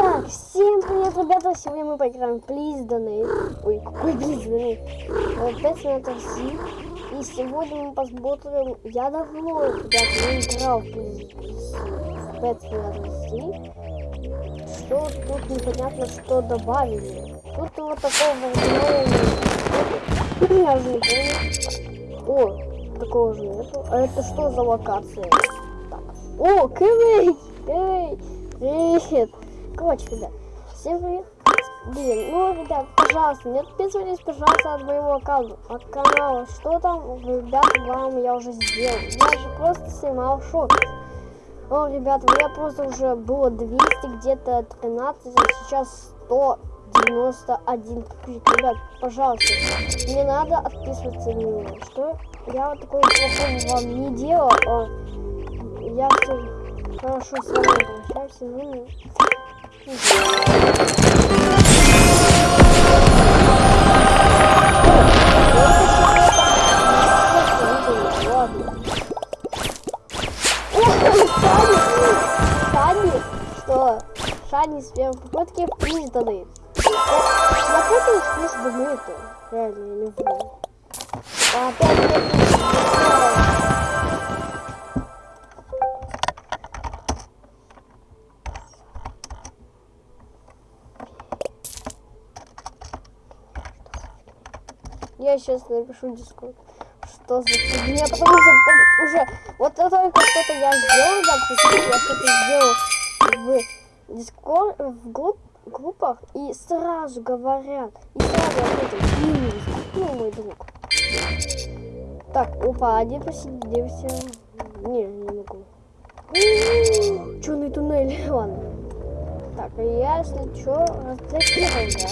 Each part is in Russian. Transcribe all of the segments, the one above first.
Итак, всем привет, ребята! Сегодня мы поиграем Please Donate. Ой, какой Please Donate? 5 минут Си. И сегодня мы посмотрим... Я давно, ребята, не играл в Please 5 минут Си. Что тут непонятно, что добавили. Тут вот такого Я уже не помню. О, такого же нету. А это что за локация? Так. О, Кэвэй! Кэвэй! Привет! Короче, ребят, всем привет. Блин, ну, ребят, пожалуйста, не отписывайтесь, пожалуйста, от моего аккаунта, от канала. Что там, ребят, вам я уже сделал. Я же просто снимал шок. О, ребята, у меня просто уже было 200, где-то 13, а сейчас 191 Ребят, пожалуйста, не надо отписываться на меня. Что? Я вот такой плохой вам не делал. А я все хорошо с вами обращаюсь. Шани с первой попытки признаны. Я путаюсь с признаны это. Реально, я не знаю. Опять Я сейчас напишу дискорд. Что за фигня? Потому что уже вот только что-то я сделал, да, я что-то сделал в дискорд, в групп, группах, и сразу говорят, и сразу ответят, ну, мой друг. Так, опа, один посидимся. Не, не могу. Черный туннель, ладно. Так, а я, если что, разблокирую, да?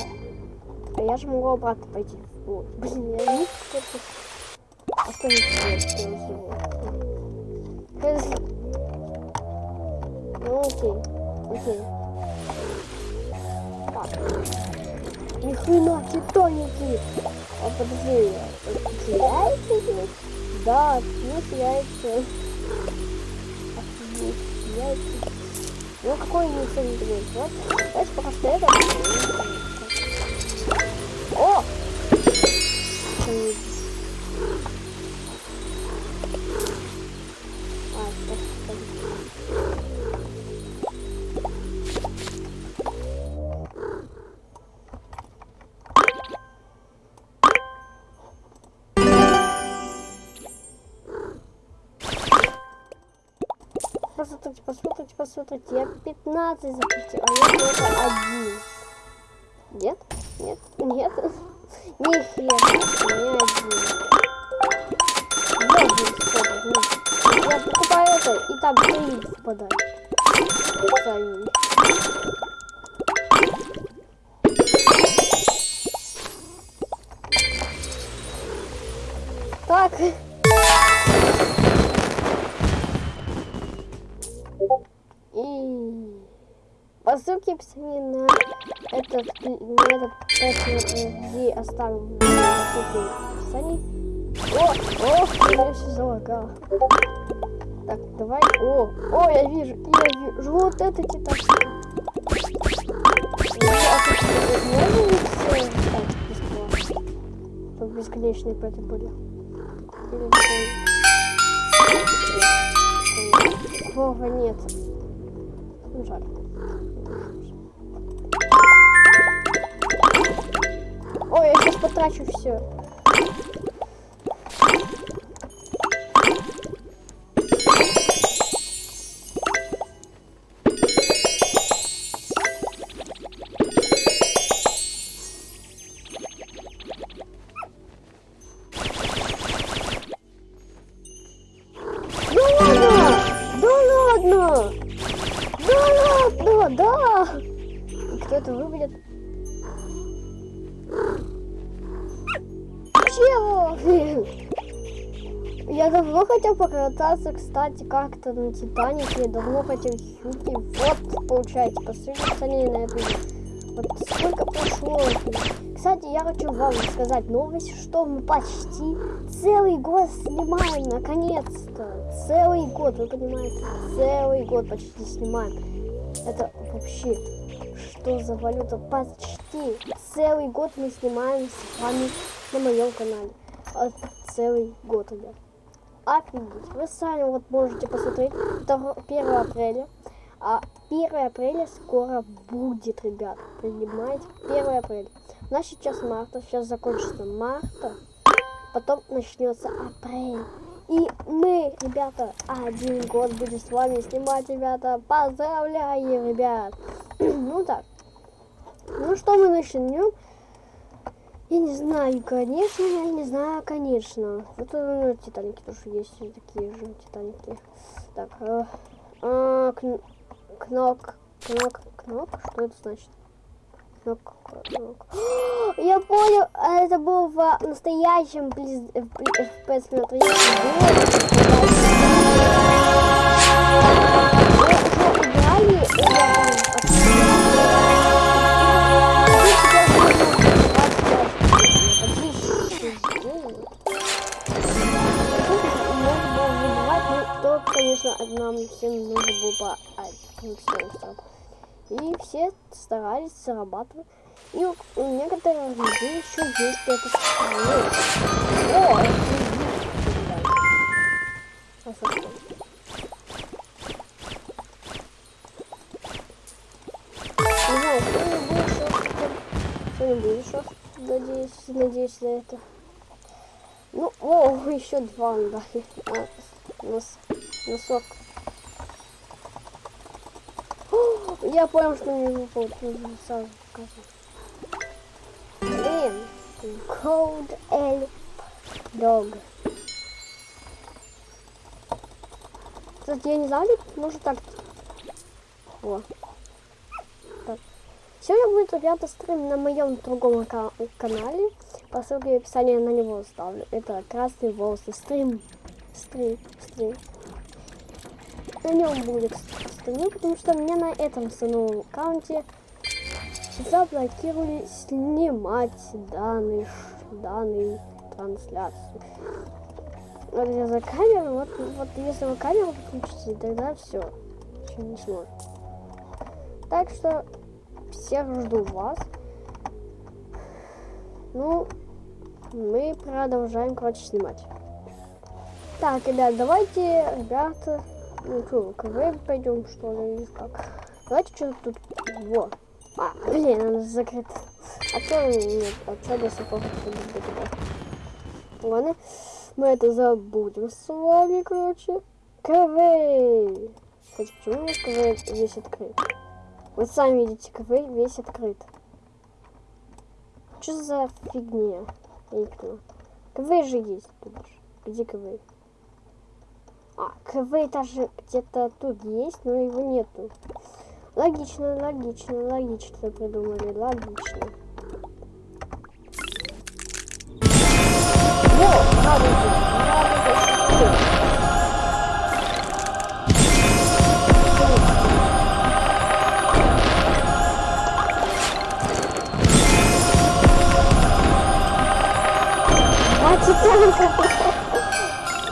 А я же могу обратно пойти. Вот. Блин, я не хочу. А сделать его? Ну окей. Окей. Так. Ни хрена, титаники. А подожди, теряется здесь? Да, ну теряется. Теряется. Ну какой не ценный Вот. Давайте пока что это. О! Посмотрите, посмотрите, посмотрите. Я 15 запустил, это, и там три. Сами. Так. И по ссылке в описании на этот, на этот где оставим описании. О, о, я все залагал. Так, давай. О, о, я вижу, я вижу. Вот это титан. Чтобы бесконечные пэты были. Такого нет. Ну, жаль. Ой, я сейчас потрачу все. Хотел покататься, кстати, как-то на Титанике. Давно хотел хюки. Вот, получается, посмотрите на эту. Вот сколько прошло. Кстати, я хочу вам сказать новость, что мы почти целый год снимаем, наконец-то. Целый год, вы понимаете? Целый год почти снимаем. Это вообще что за валюта? Почти целый год мы снимаем с вами на моем канале. Целый год, ребят. Офигеть. Вы сами вот можете посмотреть. Это 1 апреля. А 1 апреля скоро будет, ребят. Понимаете? 1 апреля. У нас сейчас марта. Сейчас закончится марта. Потом начнется апрель. И мы, ребята, один год будем с вами снимать, ребята. Поздравляю, ребят. ну так. Ну что мы начнем? Я не знаю, конечно, я не знаю, конечно. Вот ну, Титаники тоже есть такие же Титаники. Так, э, э, кн кнок, кнок, кнок, что это значит? Кнок, кнок. Я понял, а это был в настоящем FPS смотри. Мы конечно, нам всем нужно было по И все старались зарабатывать. И у, у некоторых людей еще есть это О, это Не надеюсь, надеюсь на это. Ну, о, еще два дали. А, нас носок. О, я понял, что мне выпал. Сразу Блин. Cold Elf Dog. Кстати, я не знаю, может так. О. Так. Сегодня будет, ребята, стрим на моем другом канале. По ссылке в описании на него оставлю. Это красный волосы стрим. Стрим, стрим на нем будет стрим, потому что мне на этом самом аккаунте заблокировали снимать данные, данные трансляции. Вот я за камеру, вот, вот если вы камеру включите, тогда все, ничего не сможет. Так что всех жду вас. Ну, мы продолжаем, короче, снимать. Так, ребят, давайте, ребята, ну что, КВ пойдем, что ли, или как? Давайте что тут... Во. А, блин, она закрыта. А то нет, а что до сих пор Ладно, мы это забудем с вами, короче. КВ! Кстати, почему у КВ весь открыт? Вы сами видите, КВ весь открыт. Что за фигня? Я не понимаю. КВ же есть тут. Где КВ? А, КВ даже где-то тут есть, но его нету. Логично, логично, логично придумали, логично. Во, надо, надо, Титанка!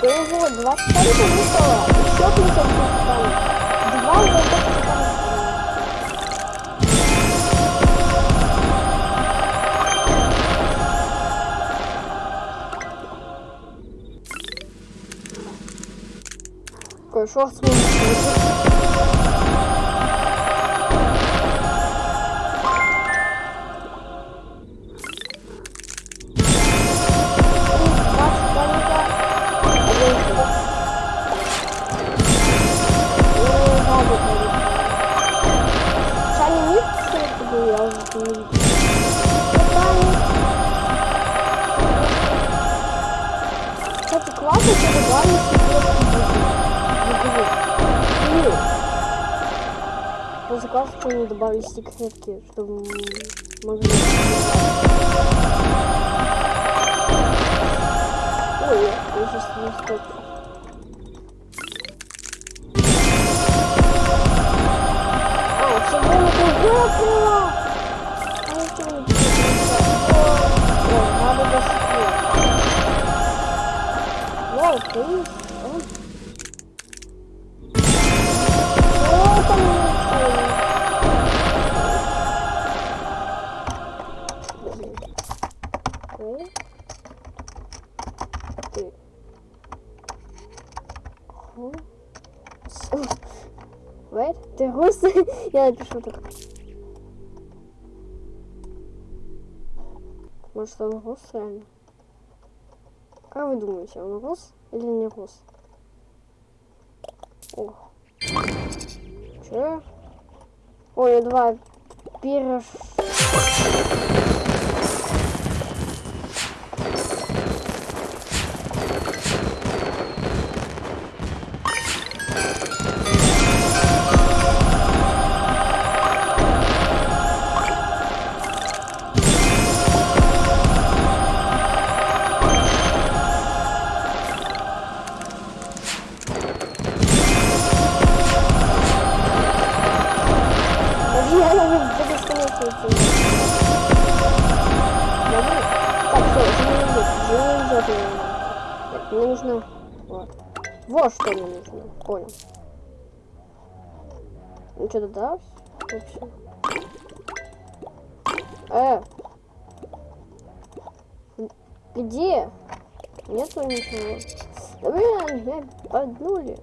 Ого, 20 танков выпало. Еще 50 танков. Два золотых танка. Какой шорт добавили секретки, чтобы могли... Ой, я сейчас не стоп. А, все время ты Я напишу так. Может он рус реально? Как вы думаете, он рус или не рус? О. Че? Ой, два пирож. Живи идет. Нет, мне нужно... Вот. Вот что мне нужно. Понял. Ну что-то да? Вообще. Э! Где? Нету ничего. Да блин, меня поднули.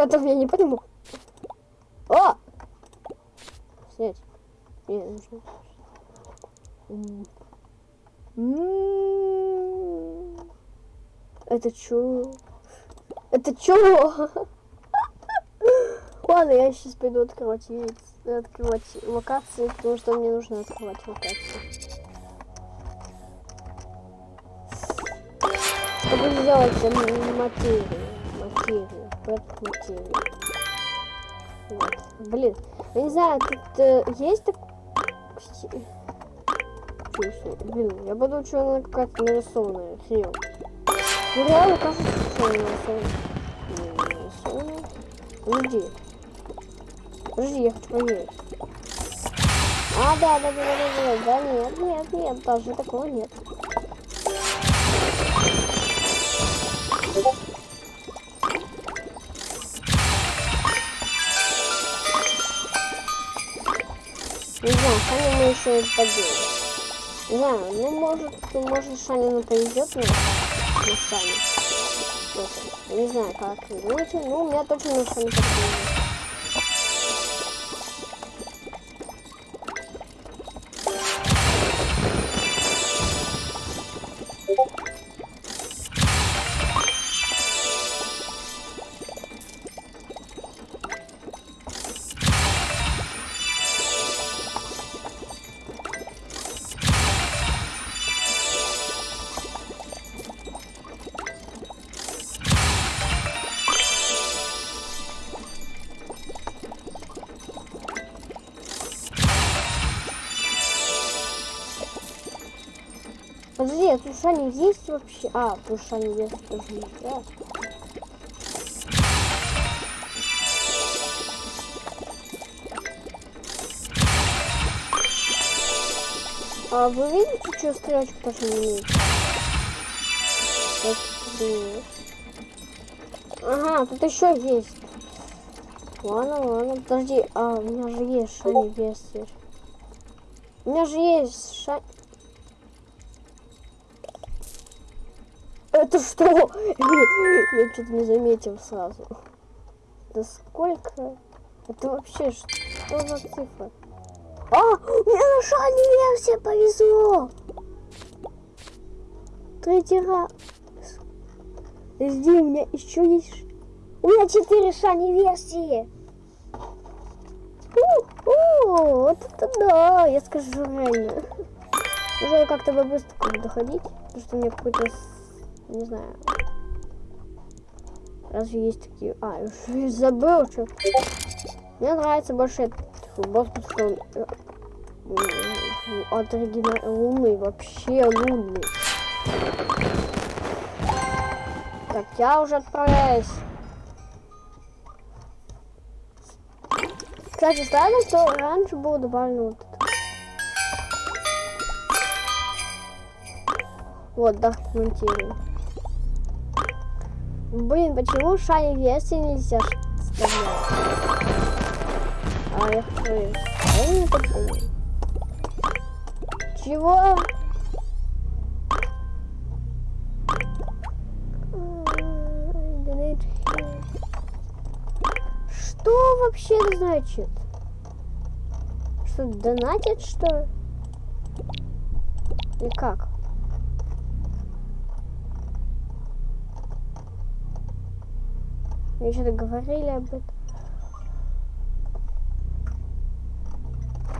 Поэтому я не понимаю. О! Снять. Не, нужно. М. М. Это чё? Это чё? Ладно, я сейчас пойду открывать открывать локации, потому что мне нужно открывать локации. Чтобы сделать материю. Материю. Материю. Вот. Блин, я не знаю, тут э, есть так... Блин, я буду что она какая-то нарисованная. Хрен. Ну реально кажется, что она нарисована. Подожди. Подожди, я хочу проверить. А, да, да, да, да, да, да, нет, нет, нет, даже такого нет. Еще поделаем. Не знаю, ну может, может Шанину повезет на, на. Это, Не знаю, как вы думаете, ну у меня точно на Сане повезет. Шани есть вообще? А, Шани есть тоже нельзя. А вы видите, что стрелочка тоже не имеет? Ага, тут еще есть. Ладно, ладно, подожди, а у меня же есть Шани Вестер. У меня же есть Шани... Это что? Я что-то не заметил сразу. Да сколько? Это вообще что за цифра? А, мне на шане версия повезло. Третий раз. Жди, у меня еще есть... У меня четыре шани версии. У-у, вот это да, я скажу реально. Нужно как-то быстро доходить, потому что у меня какой-то Не знаю. Разве есть такие... А, я уже забыл, что... Мне нравится больше этот босс, потому что он э, от оригина... лунный, вообще лунный. Так, я уже отправляюсь. Кстати, странно, что раньше было добавлено вот это. Вот, да, монтируем. Блин, почему шайник версии нельзя вставлять? А я хочу... А я не такой. Чего? Что вообще значит? Что, донатит, что ли? Или как? Мне что-то говорили об этом.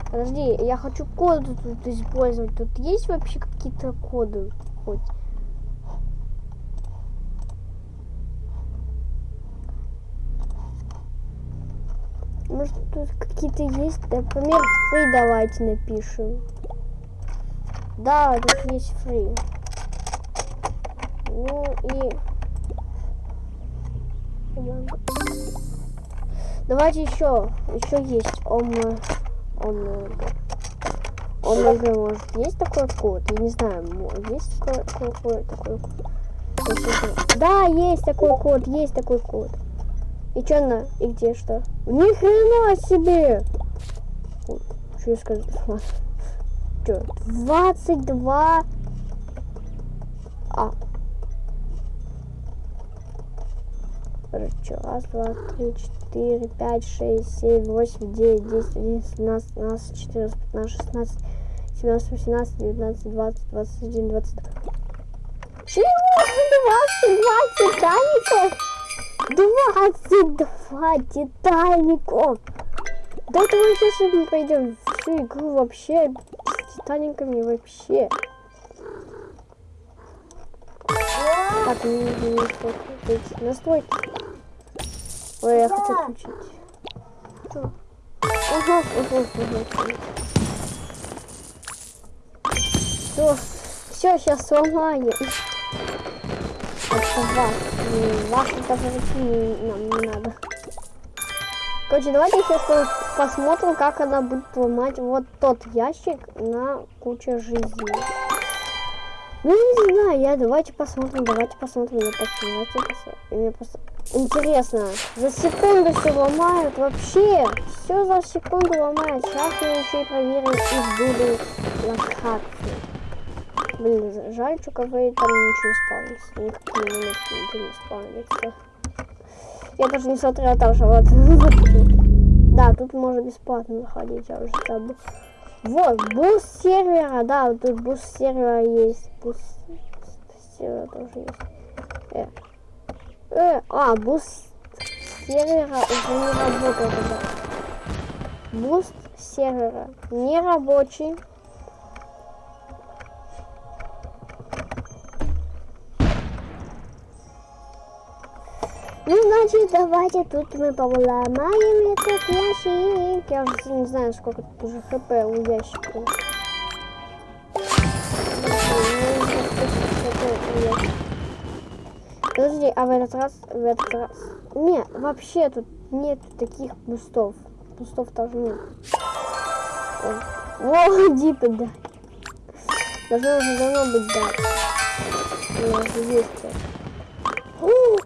Подожди, я хочу коды тут использовать. Тут есть вообще какие-то коды хоть? Может тут какие-то есть? Например, фри давайте напишем. Да, тут есть фри. Ну и... Давайте еще. Еще есть омега. Омега. Омега, может, есть такой код? Я не знаю, есть такой, такой, такой код? Да, есть такой код, есть такой код. И что на? И где что? Ни хрена себе! Что я сказал? Что? 22. А. Короче, раз, два, три, четыре, пять, шесть, семь, восемь, девять, десять, одиннадцать, двенадцать, двенадцать, четырнадцать, пятнадцать, шестнадцать, семнадцать, восемнадцать, девятнадцать, двадцать, двадцать один, двадцать. Чего? Двадцать два титаников? Двадцать два титаников! Да мы сейчас пойдем всю игру вообще с титаниками вообще. Так, не, не, не, настройки. Ой, я хочу включить. Что? Ага, ага, ага. Все, все, сейчас сломаю. Это вас. Вас даже нам не надо. Короче, давайте сейчас посмотрим, как она будет ломать вот тот ящик на кучу жизни. Ну, не знаю, я давайте посмотрим, давайте посмотрим, я давайте посмотрим. Мне просто интересно, за секунду все ломают, вообще, все за секунду ломают. Сейчас мы еще и проверим их буду локации. Блин, жаль, что КВ там ничего не спавнится, никакие ничего не спавнится. Я даже не смотрела там же, вот. Да, тут можно бесплатно заходить, я уже забыл. Вот, буст сервера, да, тут буст сервера есть. Буст сервера тоже есть. Э. Э, а, буст сервера уже не работает. Буст сервера не рабочий. Ну, значит, давайте тут мы поломаем этот ящик. Я уже не знаю, сколько тут уже хп у ящика. Подожди, а в этот раз, в этот раз... Не, вообще тут нет таких бустов. Бустов тоже нет. О, дипы, да. Должно уже давно быть, да. У нас есть. вообще?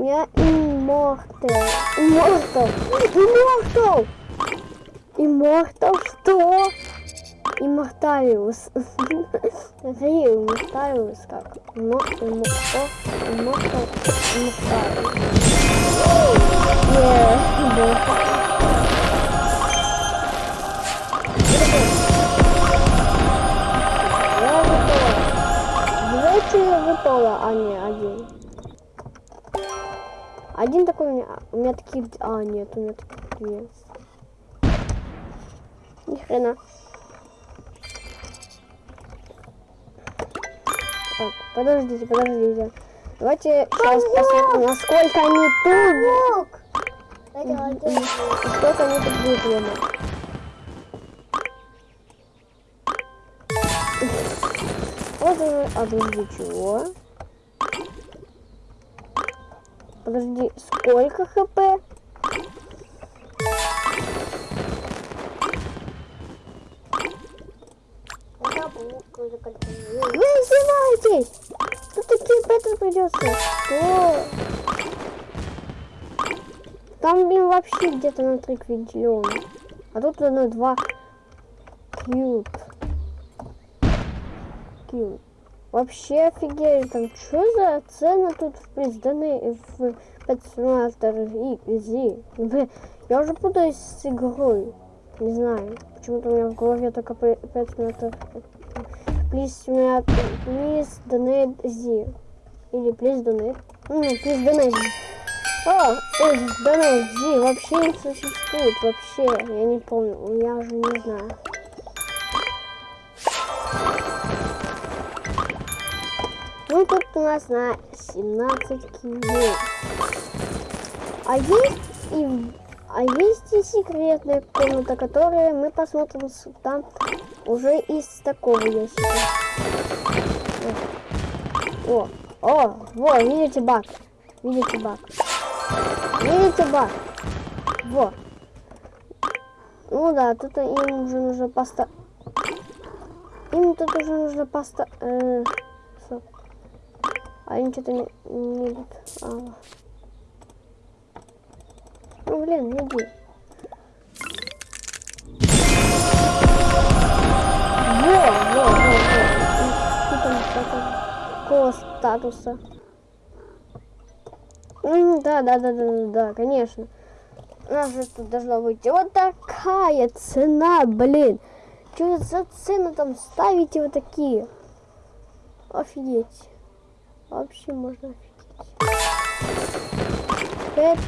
Меня иммортал. Иммортал. Иммортал. Иммортал что? Имморталиус. Смотри, имморталиус как? Иммортал. Иммортал. Имморталиус. Давайте выпало, а не один. Один такой у меня, у меня таких, а нет, у меня таких нет. Ни хрена. Так, подождите, подождите. Давайте сейчас посмотрим, насколько они тут. Сколько они тут выиграли. Вот уже, а подожди, чего? Подожди, сколько хп? Вы издеваетесь! Тут такие беты придется. Что? Там, блин, вообще где-то на 3 квинтиллиона. А тут на 2 кьюб. Кьюб. Вообще офигели, там что за цены тут в признаны в Петсимулятор Изи? Я уже путаюсь с игрой. Не знаю. Почему-то у меня в голове только Петсимулятор Please please donate Z. Или please donate. Ну, please donate. О, donate Z вообще не существует. Вообще, я не помню. Я уже не знаю. Ну, тут у нас на 17 кило. А есть и а есть и секретная комната, которую мы посмотрим там уже из такого ящика. О, о, во, видите баг? Видите баг? Видите баг? Во. Ну да, тут им уже нужно поста... Им тут уже нужно поста... Э, а они что-то не, не идут. А. Ну блин, иди. Во, во, во, во. Какого статуса? М, Да, да, да, да, да, да, конечно. У нас же тут должно быть вот такая цена, блин. Что за цены там ставите вот такие? Офигеть. Вообще можно офигеть.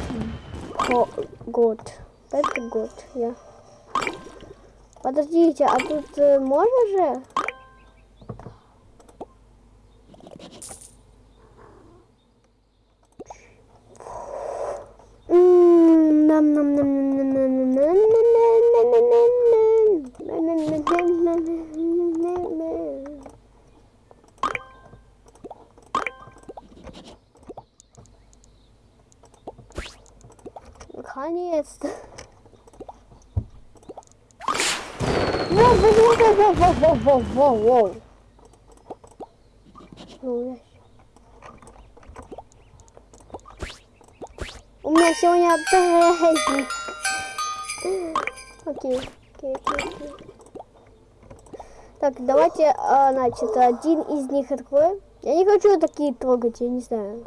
Год. Пять год, я. Подождите, а тут э, можно же? нам нам нам нам нам нам Наконец-то. Воу, воу, воу, воу, воу, воу, воу. Ну, У меня сегодня праздник. Окей, окей, окей, окей. Так, давайте, а, значит, один из них откроем. Я не хочу такие трогать, я не знаю.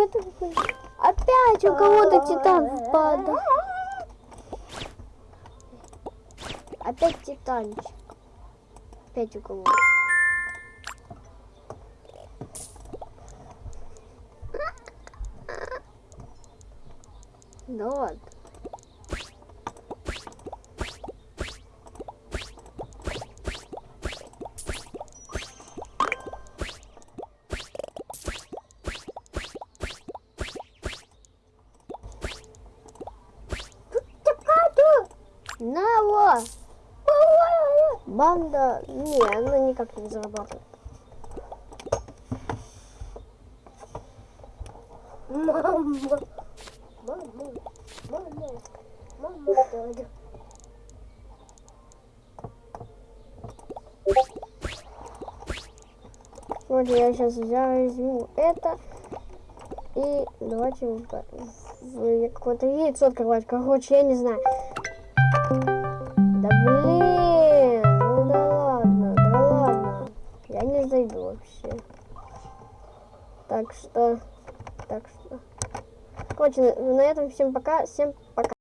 Поэтому... Опять у кого-то титан падал. Опять титанчик. Опять у кого-то. На, во! Банда... Не, она никак не зарабатывает. Мама! Мама! Мама! Мама! дядя. Вот я сейчас возьму это и давайте какое-то яйцо открывать. Короче, я не знаю. Так что, так что. Короче, на, этом всем пока. Всем пока.